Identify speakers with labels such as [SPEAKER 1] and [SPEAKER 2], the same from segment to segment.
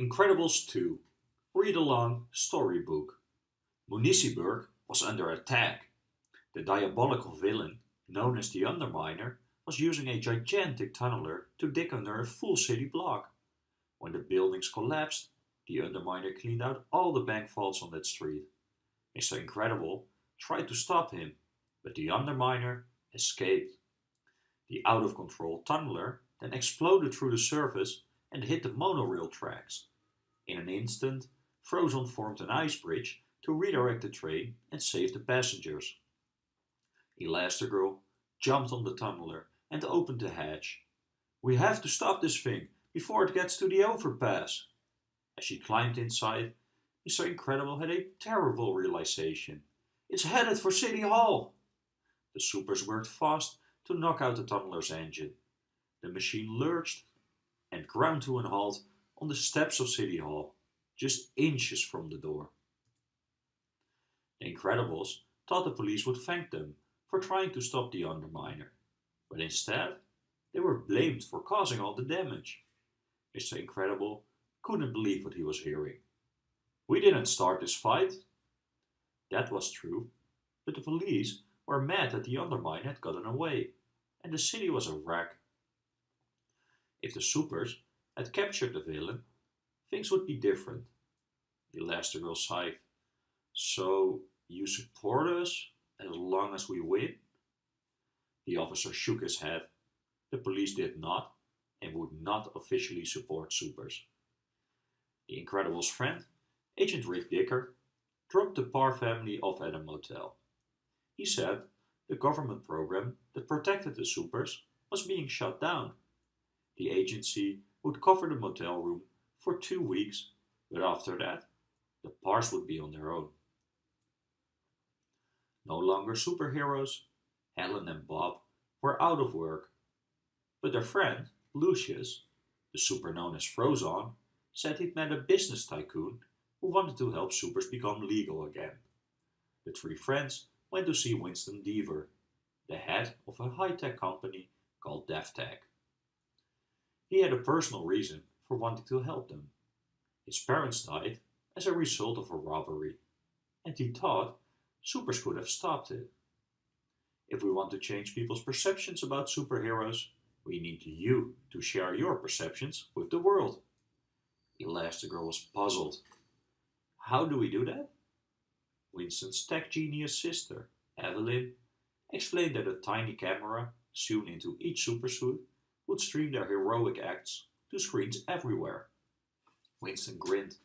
[SPEAKER 1] Incredibles 2 Read Along Storybook Municiberg was under attack. The diabolical villain, known as the Underminer, was using a gigantic tunneler to dig under a full city block. When the buildings collapsed, the Underminer cleaned out all the bank vaults on that street. Mr. Incredible tried to stop him, but the Underminer escaped. The out-of-control tunneler then exploded through the surface and hit the monorail tracks. In an instant, Frozone formed an ice bridge to redirect the train and save the passengers. Elastigirl jumped on the tunneler and opened the hatch. We have to stop this thing before it gets to the overpass. As she climbed inside, Mr. Incredible had a terrible realization. It's headed for City Hall! The supers worked fast to knock out the tunneler's engine. The machine lurched and ground to an halt on the steps of City Hall, just inches from the door. The Incredibles thought the police would thank them for trying to stop the Underminer, but instead they were blamed for causing all the damage. Mr. Incredible couldn't believe what he was hearing. We didn't start this fight. That was true, but the police were mad that the Underminer had gotten away, and the city was a wreck. If the supers had captured the villain, things would be different. The Elastigirl sighed. So you support us as long as we win? The officer shook his head. The police did not and would not officially support supers. The Incredibles' friend, Agent Rick Dicker, dropped the Parr family off at a motel. He said the government program that protected the supers was being shut down. The agency would cover the motel room for two weeks, but after that, the Parrs would be on their own. No longer superheroes, Helen and Bob were out of work. But their friend, Lucius, the super known as Frozone, said he'd met a business tycoon who wanted to help supers become legal again. The three friends went to see Winston Deavor, the head of a high-tech company called DevTech. He had a personal reason for wanting to help them. His parents died as a result of a robbery, and he thought supers could have stopped it. If we want to change people's perceptions about superheroes, we need you to share your perceptions with the world. Elastigirl was puzzled. How do we do that? Winston's tech genius sister, Evelyn, explained that a tiny camera sewn into each supersuit would stream their heroic acts to screens everywhere. Winston grinned.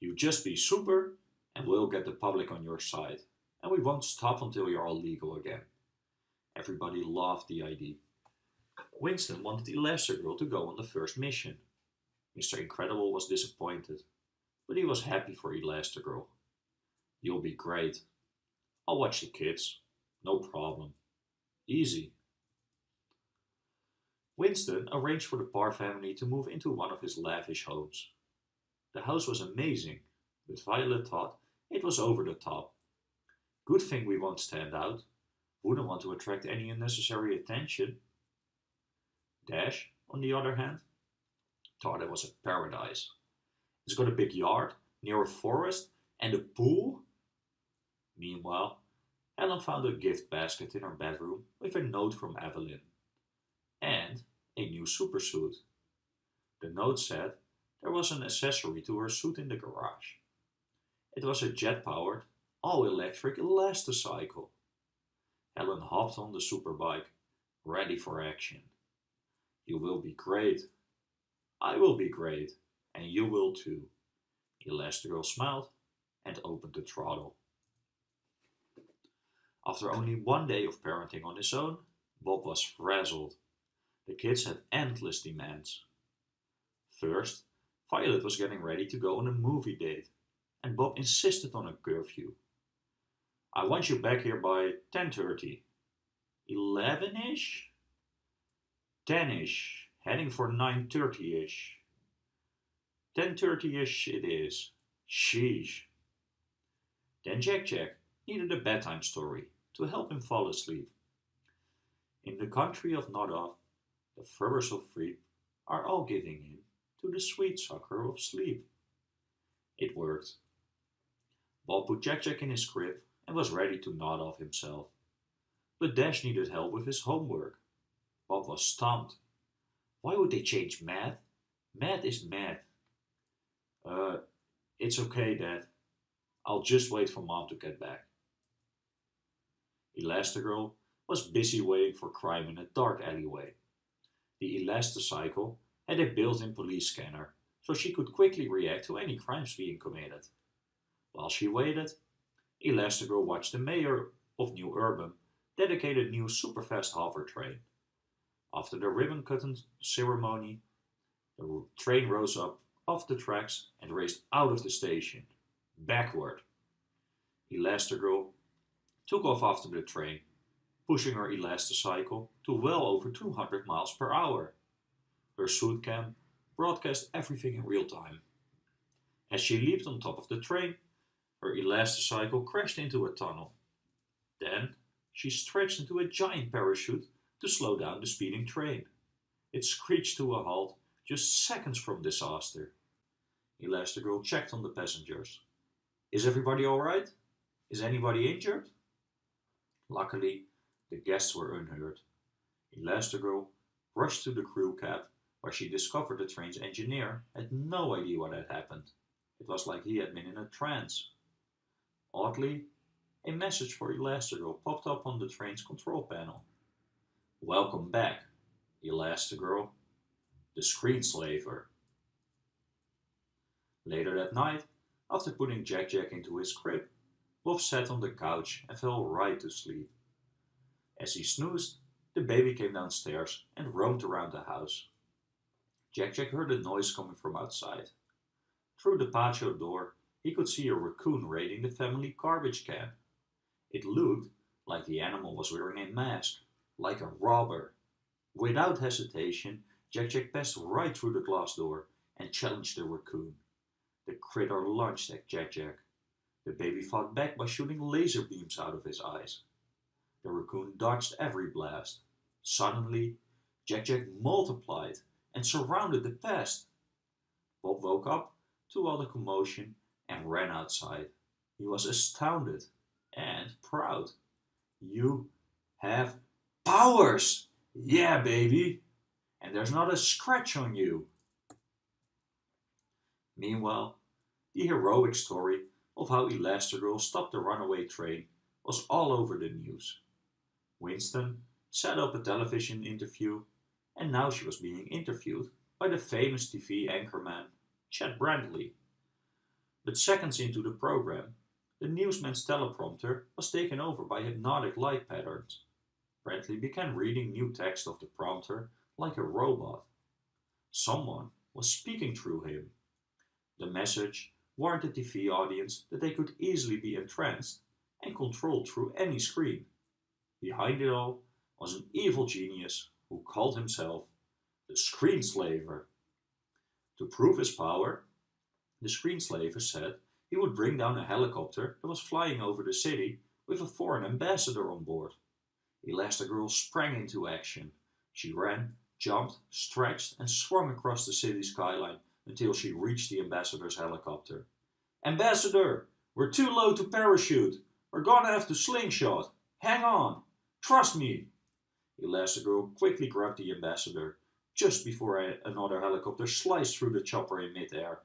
[SPEAKER 1] You just be super and we'll get the public on your side and we won't stop until you're all legal again. Everybody loved the idea. Winston wanted Elastigirl to go on the first mission. Mr. Incredible was disappointed, but he was happy for Elastigirl. You'll be great. I'll watch the kids. No problem. Easy. Winston arranged for the Parr family to move into one of his lavish homes. The house was amazing, but Violet thought it was over the top. Good thing we won't stand out. Wouldn't want to attract any unnecessary attention. Dash, on the other hand, thought it was a paradise. It's got a big yard, near a forest, and a pool. Meanwhile, Helen found a gift basket in her bedroom with a note from Evelyn. And a new supersuit. The note said there was an accessory to her suit in the garage. It was a jet-powered all-electric elasticycle. Helen hopped on the superbike, ready for action. You will be great. I will be great, and you will too. Elastigirl smiled and opened the throttle. After only one day of parenting on his own, Bob was frazzled. The kids had endless demands. First, Violet was getting ready to go on a movie date, and Bob insisted on a curfew. I want you back here by 10.30. 11-ish? 10-ish, heading for 9.30-ish. 10.30-ish it is. Sheesh. Then Jack Jack needed a bedtime story to help him fall asleep. In the country of Nodov, the Furbers of Freep are all giving in to the sweet succor of sleep. It worked. Bob put Jack Jack in his crib and was ready to nod off himself. But Dash needed help with his homework. Bob was stumped. Why would they change math? Math is math. Uh, it's okay, Dad. I'll just wait for Mom to get back. Elastigirl was busy waiting for crime in a dark alleyway. The Elasticycle had a built-in police scanner, so she could quickly react to any crimes being committed. While she waited, Elastigirl watched the mayor of New Urbem dedicate a new superfast hover train. After the ribbon-cutting ceremony, the train rose up off the tracks and raced out of the station, backward. Elastigirl took off after the train, pushing her elasticycle to well over 200 miles per hour. Her suit cam broadcast everything in real time. As she leaped on top of the train, her elasticycle crashed into a tunnel. Then she stretched into a giant parachute to slow down the speeding train. It screeched to a halt just seconds from disaster. Elastigirl checked on the passengers. Is everybody alright? Is anybody injured? Luckily, the guests were unhurt. Elastigirl rushed to the crew cab where she discovered the train's engineer had no idea what had happened. It was like he had been in a trance. Oddly, a message for Elastigirl popped up on the train's control panel. Welcome back, Elastigirl. The screen screenslaver. Later that night, after putting Jack Jack into his crib, Bob sat on the couch and fell right to sleep. As he snoozed, the baby came downstairs and roamed around the house. Jack Jack heard a noise coming from outside. Through the patio door, he could see a raccoon raiding the family garbage can. It looked like the animal was wearing a mask, like a robber. Without hesitation, Jack Jack passed right through the glass door and challenged the raccoon. The critter lunged at Jack Jack. The baby fought back by shooting laser beams out of his eyes. The raccoon dodged every blast. Suddenly, Jack Jack multiplied and surrounded the pest. Bob woke up to all the commotion and ran outside. He was astounded and proud. You have powers! Yeah, baby! And there's not a scratch on you. Meanwhile, the heroic story of how Elastigirl stopped the runaway train was all over the news. Winston set up a television interview and now she was being interviewed by the famous TV anchorman Chet Brantley. But seconds into the program, the newsman's teleprompter was taken over by hypnotic light patterns. Brantley began reading new text of the prompter like a robot. Someone was speaking through him. The message warned the TV audience that they could easily be entranced and controlled through any screen. Behind it all was an evil genius who called himself the Screenslaver. To prove his power, the Screenslaver said he would bring down a helicopter that was flying over the city with a foreign ambassador on board. Elastigirl sprang into action. She ran, jumped, stretched, and swung across the city skyline until she reached the ambassador's helicopter. Ambassador, we're too low to parachute. We're gonna have to slingshot. Hang on. Trust me. Elastigirl quickly grabbed the ambassador just before another helicopter sliced through the chopper in midair.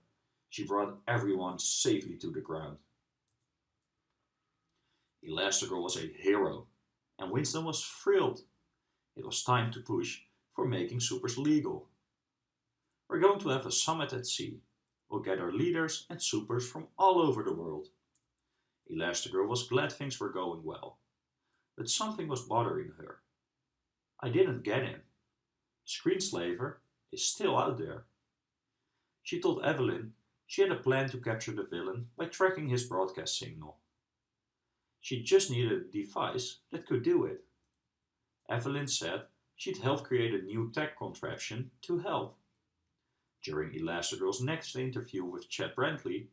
[SPEAKER 1] She brought everyone safely to the ground. Elastigirl was a hero, and Winston was thrilled. It was time to push for making supers legal. We're going to have a summit at sea. We'll gather leaders and supers from all over the world. Elastigirl was glad things were going well, but something was bothering her. I didn't get him. Screenslaver is still out there. She told Evelyn she had a plan to capture the villain by tracking his broadcast signal. She just needed a device that could do it. Evelyn said she'd help create a new tech contraption to help. During Elastigirl's next interview with Chet Brantley,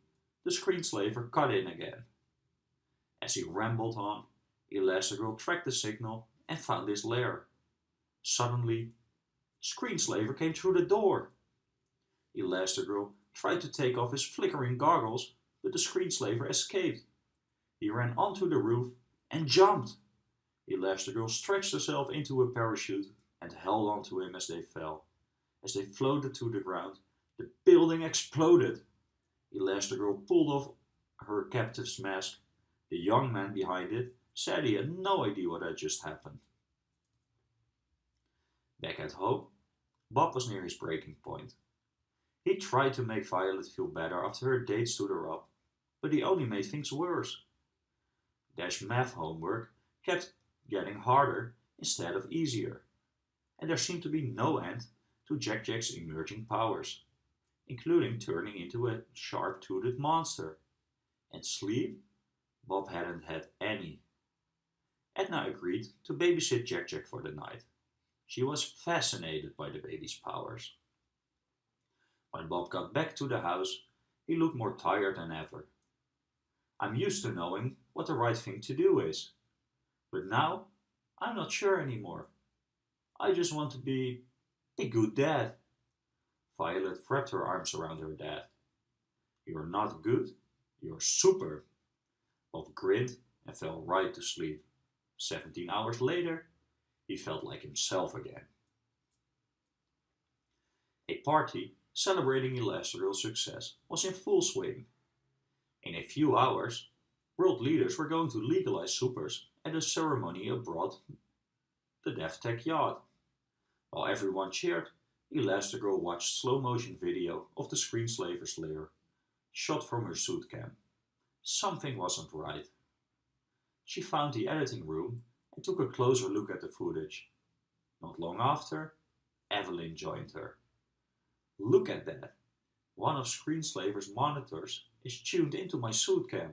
[SPEAKER 1] the screenslaver cut in again. As he rambled on, Elastigirl tracked the signal and found his lair. Suddenly, Screenslaver came through the door. Elastigirl tried to take off his flickering goggles, but the screenslaver escaped. He ran onto the roof and jumped. Elastigirl stretched herself into a parachute and held onto him as they fell. As they floated to the ground, the building exploded. Elastigirl pulled off her captive's mask. The young man behind it said he had no idea what had just happened. Back at home, Bob was near his breaking point. He tried to make Violet feel better after her date stood her up, but he only made things worse. Dash math homework kept getting harder instead of easier, and there seemed to be no end to Jack Jack's emerging powers, including turning into a sharp-toothed monster. And sleep? Bob hadn't had any. Edna agreed to babysit Jack Jack for the night. She was fascinated by the baby's powers. When Bob got back to the house, he looked more tired than ever. I'm used to knowing what the right thing to do is, but now I'm not sure anymore. I just want to be a good dad. Violet wrapped her arms around her dad. You're not good, you're super. Bob grinned and fell right to sleep. Seventeen hours later, he felt like himself again. A party celebrating Elastigirl's success was in full swing. In a few hours, world leaders were going to legalize supers at a ceremony aboard the DevTech yacht. While everyone cheered, Elastigirl watched slow-motion video of the screenslaver's lair, shot from her suit cam. Something wasn't right. She found the editing room and took a closer look at the footage. Not long after, Evelyn joined her. Look at that. One of Screenslaver's monitors is tuned into my suit cam.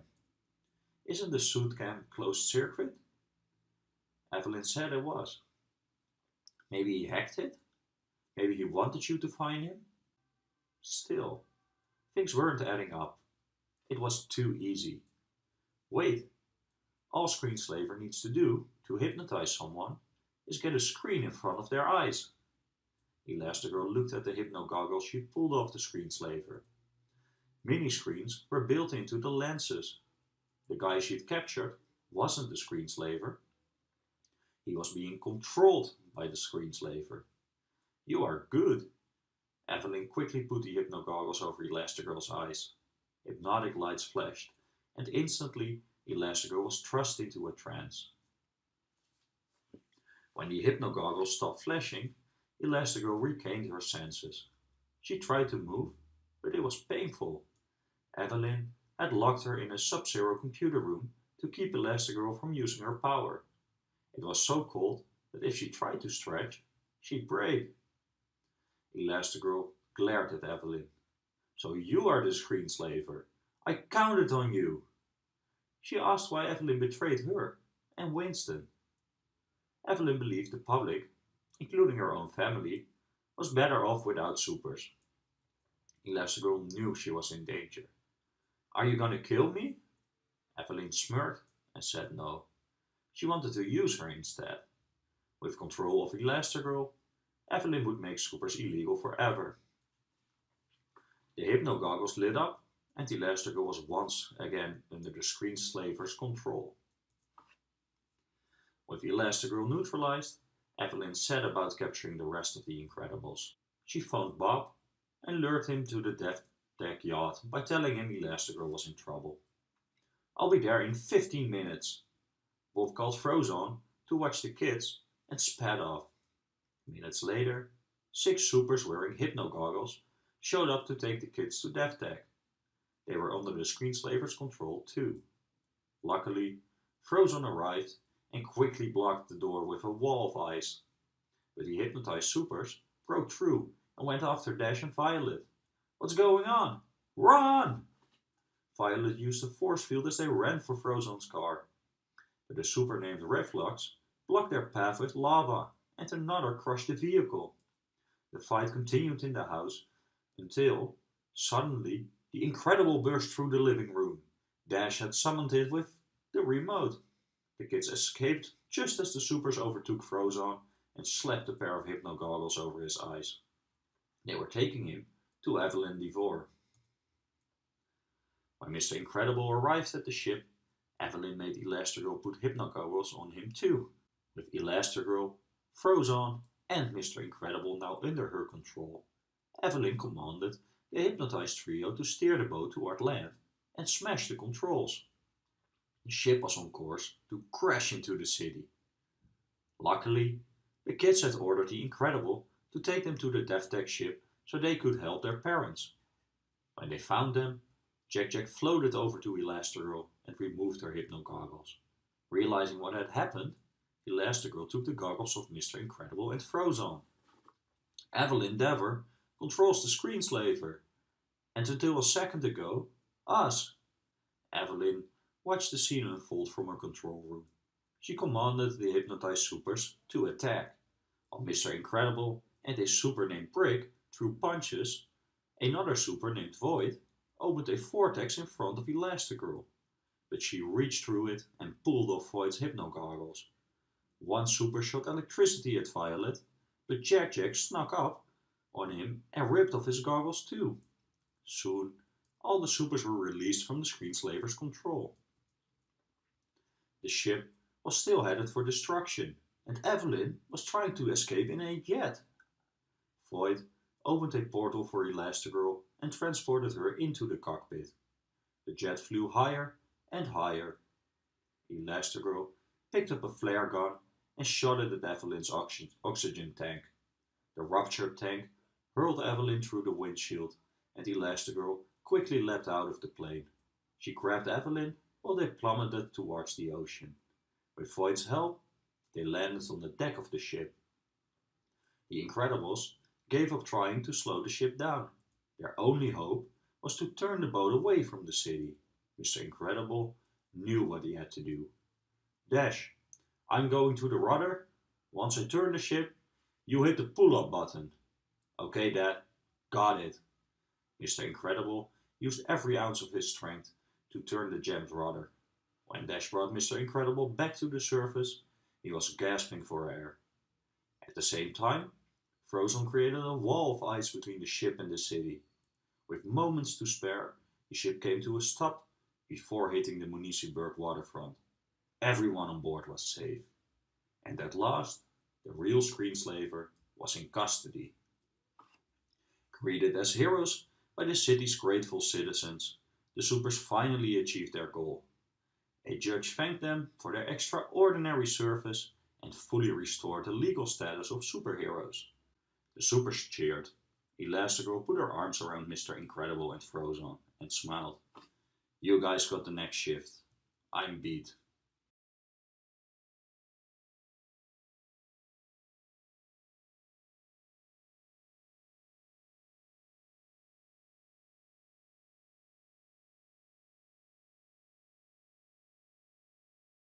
[SPEAKER 1] Isn't the suit cam closed circuit? Evelyn said it was. Maybe he hacked it? Maybe he wanted you to find him? Still, things weren't adding up. It was too easy. Wait, all Screenslaver needs to do to hypnotize someone is get a screen in front of their eyes. Elastigirl looked at the hypno goggles she pulled off the screenslaver. Mini screens were built into the lenses. The guy she'd captured wasn't the screenslaver. He was being controlled by the screenslaver. You are good. Evelyn quickly put the hypno goggles over Elastigirl's eyes. Hypnotic lights flashed, and instantly Elastigirl was thrust into a trance. When the hypno goggles stopped flashing, Elastigirl regained her senses. She tried to move, but it was painful. Evelyn had locked her in a sub-zero computer room to keep Elastigirl from using her power. It was so cold that if she tried to stretch, she'd break. Elastigirl glared at Evelyn. So you are the screenslaver. I counted on you. She asked why Evelyn betrayed her and Winston. Evelyn believed the public including her own family, was better off without supers. Elastigirl knew she was in danger. Are you gonna kill me? Evelyn smirked and said no. She wanted to use her instead. With control of Elastigirl, Evelyn would make supers illegal forever. The hypno goggles lit up and Elastigirl was once again under the screenslaver's control. With Elastigirl neutralized, Evelyn set about capturing the rest of the Incredibles. She phoned Bob and lured him to the deck yacht by telling him Elastigirl was in trouble. I'll be there in 15 minutes. Bob called Frozone to watch the kids and sped off. Minutes later, six supers wearing hypno goggles showed up to take the kids to DevTech. They were under the screenslaver's control too. Luckily, Frozone arrived and quickly blocked the door with a wall of ice. But the hypnotized supers broke through and went after Dash and Violet. What's going on? Run! Violet used a force field as they ran for Frozone's car. But a super named Reflux blocked their path with lava and another crushed the vehicle. The fight continued in the house until, suddenly, the Incredibile burst through the living room. Dash had summoned it with the remote. The kids escaped just as the supers overtook Frozone and slapped a pair of hypno goggles over his eyes. They were taking him to Evelyn Deavor. When Mr. Incredible arrived at the ship, Evelyn made Elastigirl put hypno goggles on him too, with Elastigirl, Frozone and Mr. Incredible now under her control. Evelyn commanded the hypnotized trio to steer the boat toward land and smash the controls. The ship was on course to crash into the city. Luckily, the kids had ordered the Incredibile to take them to the DevTech ship so they could help their parents. When they found them, Jack Jack floated over to Elastigirl and removed her hypno goggles. Realizing what had happened, Elastigirl took the goggles of Mr. Incredible and Frozone. Evelyn Deavor controls the screenslaver, and until a second ago, us. Evelyn watched the scene unfold from her control room. She commanded the hypnotized supers to attack. While Mr. Incredible and a super named Brick threw punches, another super named Void opened a vortex in front of Elastigirl, but she reached through it and pulled off Void's hypno goggles. One super shot electricity at Violet, but Jack Jack snuck up on him and ripped off his goggles too. Soon, all the supers were released from the screenslaver's control. The ship was still headed for destruction, and Evelyn was trying to escape in a jet. Void opened a portal for Elastigirl and transported her into the cockpit. The jet flew higher and higher. Elastigirl picked up a flare gun and shot it at Evelyn's oxygen tank. The ruptured tank hurled Evelyn through the windshield and the Elastigirl quickly leapt out of the plane. She grabbed Evelyn while they plummeted towards the ocean. With Void's help, they landed on the deck of the ship. The Incredibles gave up trying to slow the ship down. Their only hope was to turn the boat away from the city. Mr. Incredible knew what he had to do. Dash, I'm going to the rudder. Once I turn the ship, you hit the pull-up button. Okay, Dad. Got it. Mr. Incredible used every ounce of his strength to turn the jammed rudder. When Dash brought Mr. Incredible back to the surface, he was gasping for air. At the same time, Frozone created a wall of ice between the ship and the city. With moments to spare, the ship came to a stop before hitting the Municiberg waterfront. Everyone on board was safe. And at last, the real screenslaver was in custody. Greeted as heroes by the city's grateful citizens, the supers finally achieved their goal. A judge thanked them for their extraordinary service and fully restored the legal status of superheroes. The supers cheered. Elastigirl put her arms around Mr. Incredible and Frozone and smiled. You guys got the next shift. I'm beat.